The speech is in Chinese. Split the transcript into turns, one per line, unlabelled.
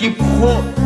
一锅